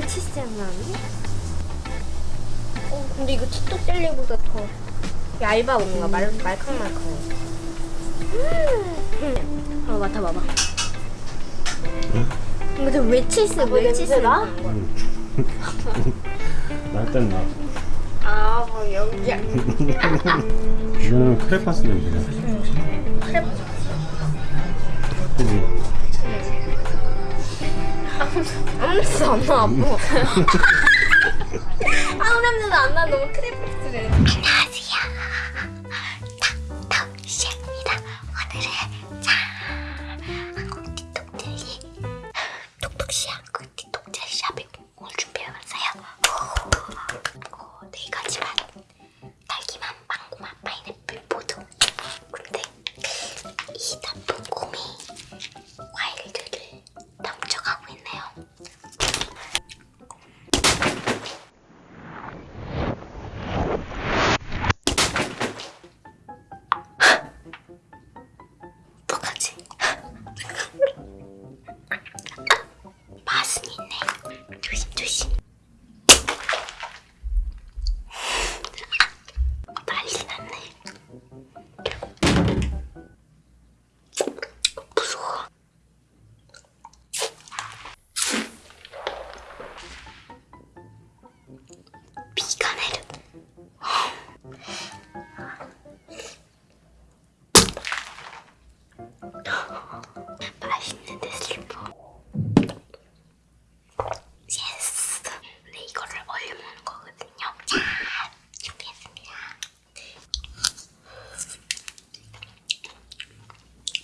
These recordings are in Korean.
나는데? 어, 근데 이거 치토 젤리보다 더 얇아 뭔가 말, 말캉말캉해. 음. 어, 맡아봐봐. 이거 좀 멸치스, 멸치스 나? 날땐 나. 아, 뭐 여기야. 이거는 크레파스 냄새야. 크랩. 그지? 아무 냄새도 안 나, 아무. 아무 냄새도 안 나, 너무 크래프트래. 안녕하세요. 덕덕시입니다. 오늘은 자 한국 틱톡들이 톡톡시 한국 틱톡젤 샵에 오늘 준비해봤어요. 오, 네 가지만 딸기맛,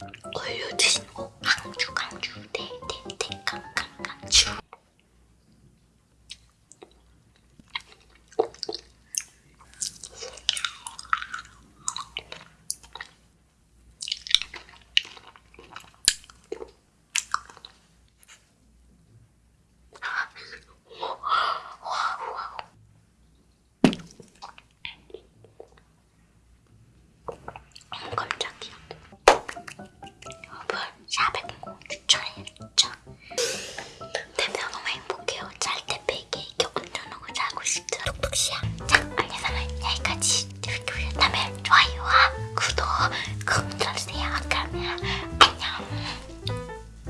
올려주신 거 강주 강주 대대대 강강강주